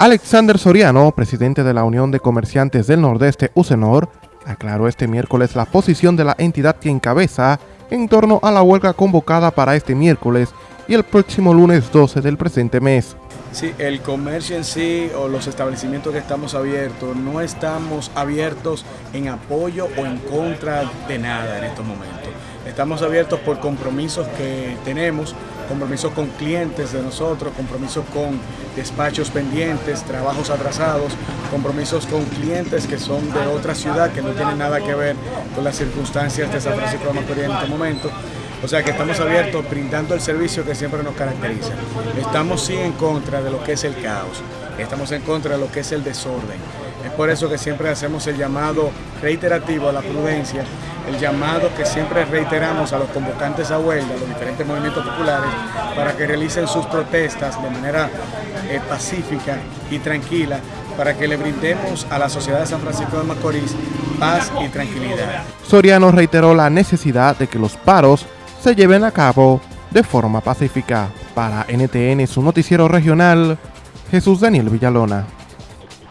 Alexander Soriano, presidente de la Unión de Comerciantes del Nordeste, UCENOR, aclaró este miércoles la posición de la entidad que encabeza en torno a la huelga convocada para este miércoles y el próximo lunes 12 del presente mes. Sí, el comercio en sí o los establecimientos que estamos abiertos, no estamos abiertos en apoyo o en contra de nada en estos momentos. Estamos abiertos por compromisos que tenemos, compromisos con clientes de nosotros, compromisos con despachos pendientes, trabajos atrasados, compromisos con clientes que son de otra ciudad que no tienen nada que ver con las circunstancias de San Francisco de Macorís en este momento. O sea que estamos abiertos brindando el servicio que siempre nos caracteriza. Estamos sí en contra de lo que es el caos, estamos en contra de lo que es el desorden. Es por eso que siempre hacemos el llamado reiterativo a la prudencia, el llamado que siempre reiteramos a los convocantes a huelga, a los diferentes movimientos populares, para que realicen sus protestas de manera eh, pacífica y tranquila, para que le brindemos a la sociedad de San Francisco de Macorís paz y tranquilidad. Soriano reiteró la necesidad de que los paros se lleven a cabo de forma pacífica. Para NTN, su noticiero regional, Jesús Daniel Villalona.